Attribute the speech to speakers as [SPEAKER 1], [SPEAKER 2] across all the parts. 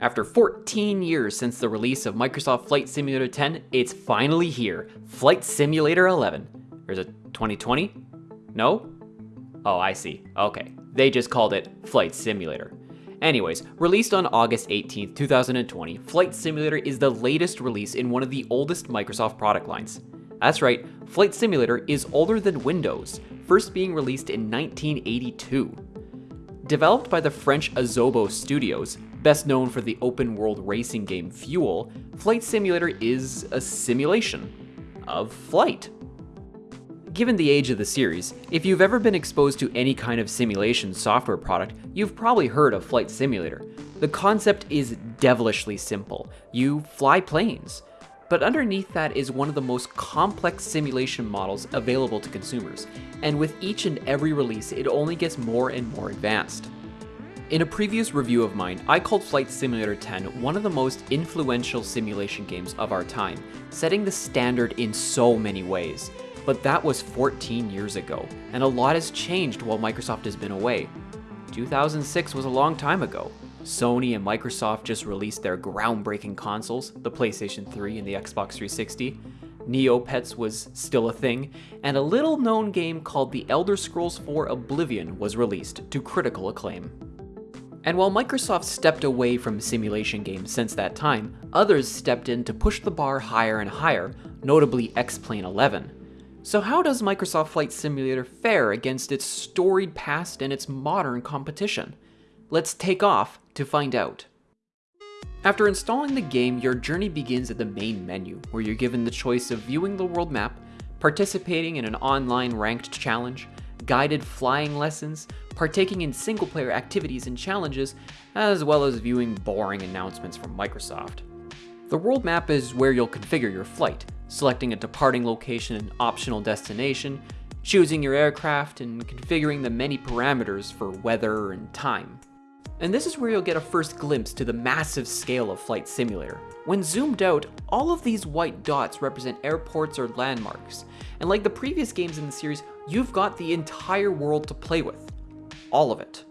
[SPEAKER 1] After 14 years since the release of Microsoft Flight Simulator 10, it's finally here, Flight Simulator 11. Or is it 2020? No? Oh, I see. Okay. They just called it Flight Simulator. Anyways, released on August 18, 2020, Flight Simulator is the latest release in one of the oldest Microsoft product lines. That's right, Flight Simulator is older than Windows, first being released in 1982. Developed by the French Asobo Studios, best known for the open world racing game Fuel, Flight Simulator is a simulation of flight. Given the age of the series, if you've ever been exposed to any kind of simulation software product, you've probably heard of Flight Simulator. The concept is devilishly simple. You fly planes. But underneath that is one of the most complex simulation models available to consumers, and with each and every release, it only gets more and more advanced. In a previous review of mine, I called Flight Simulator 10 one of the most influential simulation games of our time, setting the standard in so many ways. But that was 14 years ago, and a lot has changed while Microsoft has been away. 2006 was a long time ago. Sony and Microsoft just released their groundbreaking consoles, the PlayStation 3 and the Xbox 360. Neopets was still a thing, and a little known game called The Elder Scrolls 4 Oblivion was released to critical acclaim. And while Microsoft stepped away from simulation games since that time, others stepped in to push the bar higher and higher, notably X-Plane 11. So how does Microsoft Flight Simulator fare against its storied past and its modern competition? Let's take off to find out. After installing the game, your journey begins at the main menu, where you're given the choice of viewing the world map, participating in an online ranked challenge, guided flying lessons, partaking in single-player activities and challenges, as well as viewing boring announcements from Microsoft. The world map is where you'll configure your flight, selecting a departing location and optional destination, choosing your aircraft, and configuring the many parameters for weather and time. And this is where you'll get a first glimpse to the massive scale of Flight Simulator. When zoomed out, all of these white dots represent airports or landmarks, and like the previous games in the series, you've got the entire world to play with. All of it.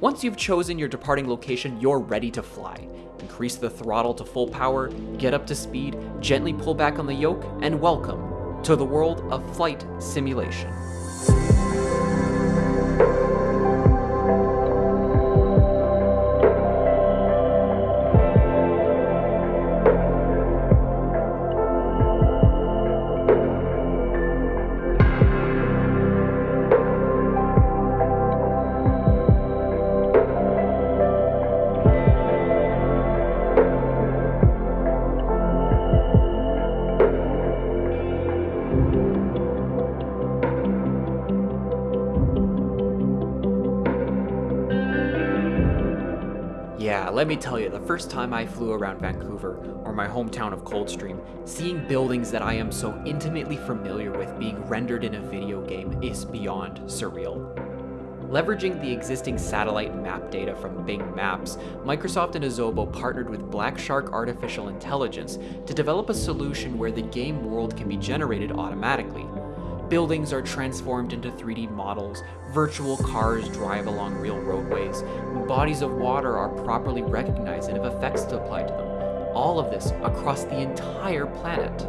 [SPEAKER 1] Once you've chosen your departing location, you're ready to fly. Increase the throttle to full power, get up to speed, gently pull back on the yoke, and welcome to the world of flight simulation. Let me tell you, the first time I flew around Vancouver, or my hometown of Coldstream, seeing buildings that I am so intimately familiar with being rendered in a video game is beyond surreal. Leveraging the existing satellite map data from Bing Maps, Microsoft and Asobo partnered with Black Shark Artificial Intelligence to develop a solution where the game world can be generated automatically, Buildings are transformed into 3D models, virtual cars drive along real roadways, bodies of water are properly recognized and have effects applied to them. All of this across the entire planet.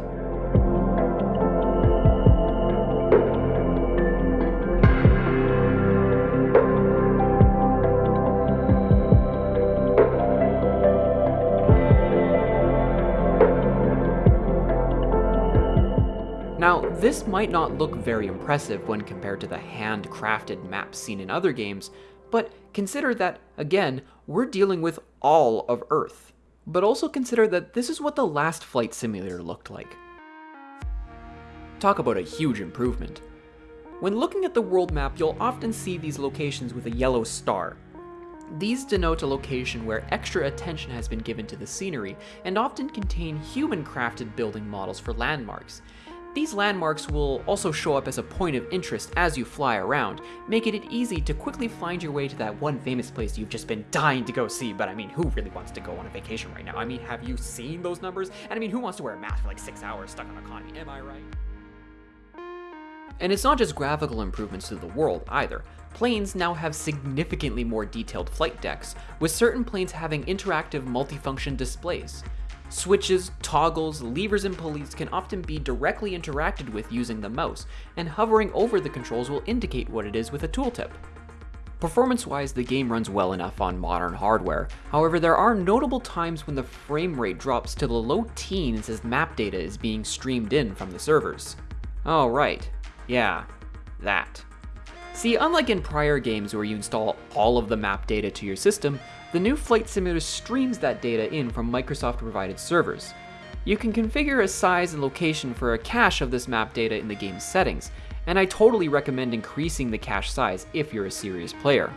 [SPEAKER 1] This might not look very impressive when compared to the handcrafted maps seen in other games, but consider that, again, we're dealing with all of Earth. But also consider that this is what the last flight simulator looked like. Talk about a huge improvement. When looking at the world map, you'll often see these locations with a yellow star. These denote a location where extra attention has been given to the scenery and often contain human-crafted building models for landmarks, these landmarks will also show up as a point of interest as you fly around, making it easy to quickly find your way to that one famous place you've just been dying to go see, but I mean, who really wants to go on a vacation right now? I mean, have you seen those numbers? And I mean, who wants to wear a mask for like six hours stuck on economy? Am I right? And it's not just graphical improvements to the world either. Planes now have significantly more detailed flight decks, with certain planes having interactive multifunction displays. Switches, toggles, levers, and pulleys can often be directly interacted with using the mouse, and hovering over the controls will indicate what it is with a tooltip. Performance-wise, the game runs well enough on modern hardware. However, there are notable times when the frame rate drops to the low teens as map data is being streamed in from the servers. Oh right, yeah, that. See, unlike in prior games where you install all of the map data to your system, the new Flight Simulator streams that data in from Microsoft-provided servers. You can configure a size and location for a cache of this map data in the game's settings, and I totally recommend increasing the cache size if you're a serious player.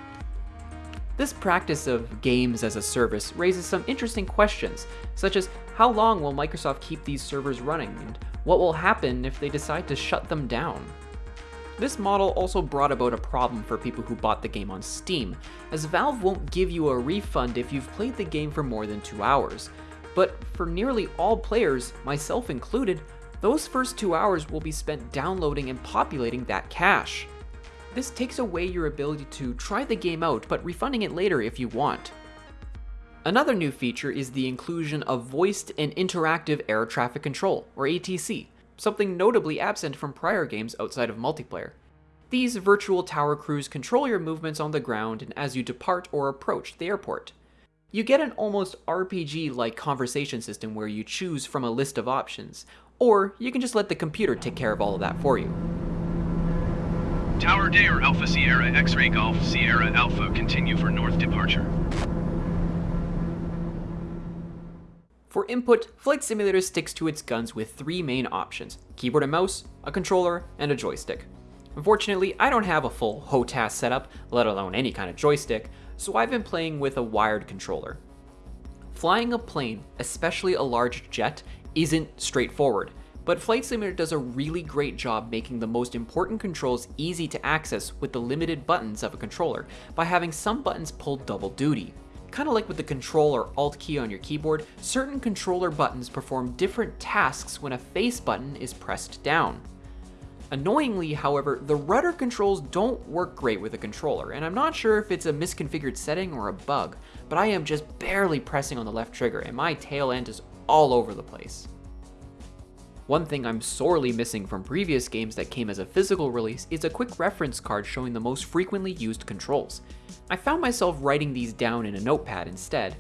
[SPEAKER 1] This practice of games as a service raises some interesting questions, such as how long will Microsoft keep these servers running, and what will happen if they decide to shut them down? This model also brought about a problem for people who bought the game on Steam, as Valve won't give you a refund if you've played the game for more than two hours. But for nearly all players, myself included, those first two hours will be spent downloading and populating that cache. This takes away your ability to try the game out, but refunding it later if you want. Another new feature is the inclusion of voiced and interactive air traffic control, or ATC, something notably absent from prior games outside of multiplayer. These virtual tower crews control your movements on the ground and as you depart or approach the airport. You get an almost RPG-like conversation system where you choose from a list of options, or you can just let the computer take care of all of that for you.
[SPEAKER 2] Tower Dare Alpha Sierra X-Ray Golf Sierra Alpha continue for north departure.
[SPEAKER 1] For input, Flight Simulator sticks to its guns with three main options, keyboard and mouse, a controller, and a joystick. Unfortunately, I don't have a full HOTAS setup, let alone any kind of joystick, so I've been playing with a wired controller. Flying a plane, especially a large jet, isn't straightforward, but Flight Simulator does a really great job making the most important controls easy to access with the limited buttons of a controller by having some buttons pull double duty. Kind of like with the Control or Alt key on your keyboard, certain controller buttons perform different tasks when a face button is pressed down. Annoyingly, however, the rudder controls don't work great with a controller, and I'm not sure if it's a misconfigured setting or a bug, but I am just barely pressing on the left trigger and my tail end is all over the place. One thing I'm sorely missing from previous games that came as a physical release is a quick reference card showing the most frequently used controls. I found myself writing these down in a notepad instead,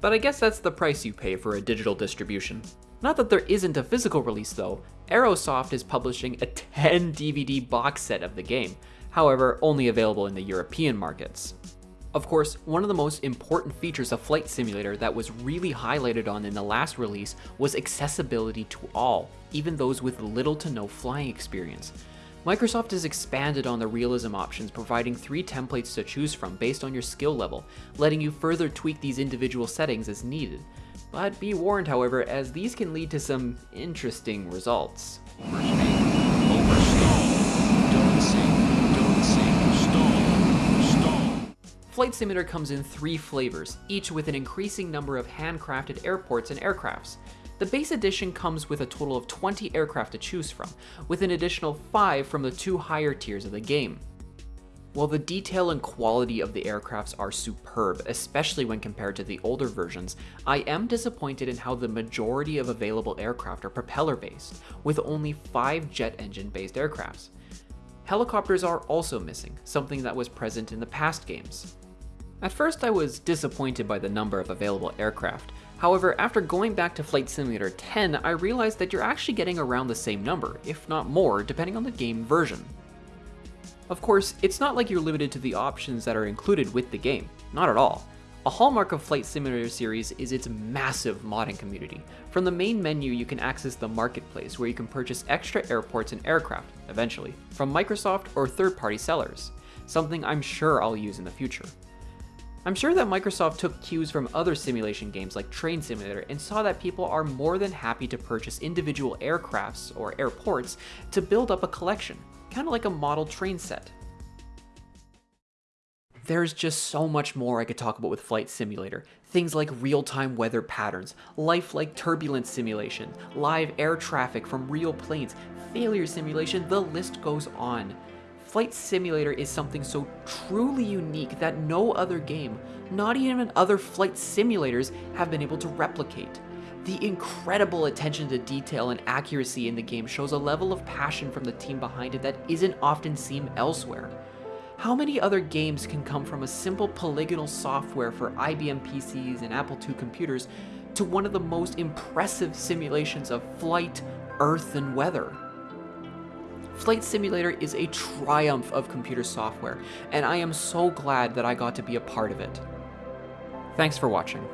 [SPEAKER 1] but I guess that's the price you pay for a digital distribution. Not that there isn't a physical release though, Aerosoft is publishing a 10 DVD box set of the game, however only available in the European markets. Of course, one of the most important features of Flight Simulator that was really highlighted on in the last release was accessibility to all, even those with little to no flying experience. Microsoft has expanded on the realism options, providing three templates to choose from based on your skill level, letting you further tweak these individual settings as needed. But be warned, however, as these can lead to some interesting results. Flight Simulator comes in three flavors, each with an increasing number of handcrafted airports and aircrafts. The base edition comes with a total of 20 aircraft to choose from, with an additional 5 from the two higher tiers of the game. While the detail and quality of the aircrafts are superb, especially when compared to the older versions, I am disappointed in how the majority of available aircraft are propeller-based, with only 5 jet engine-based aircrafts. Helicopters are also missing, something that was present in the past games. At first I was disappointed by the number of available aircraft. However, after going back to Flight Simulator 10, I realized that you're actually getting around the same number, if not more, depending on the game version. Of course, it's not like you're limited to the options that are included with the game, not at all. A hallmark of Flight Simulator series is its massive modding community. From the main menu, you can access the marketplace where you can purchase extra airports and aircraft, eventually, from Microsoft or third-party sellers, something I'm sure I'll use in the future. I'm sure that Microsoft took cues from other simulation games like Train Simulator and saw that people are more than happy to purchase individual aircrafts or airports to build up a collection, kind of like a model train set. There's just so much more I could talk about with Flight Simulator. Things like real time weather patterns, lifelike turbulence simulation, live air traffic from real planes, failure simulation, the list goes on. Flight Simulator is something so truly unique that no other game, not even other flight simulators, have been able to replicate. The incredible attention to detail and accuracy in the game shows a level of passion from the team behind it that isn't often seen elsewhere. How many other games can come from a simple polygonal software for IBM PCs and Apple II computers to one of the most impressive simulations of flight, earth, and weather? Flight Simulator is a triumph of computer software, and I am so glad that I got to be a part of it. Thanks for watching.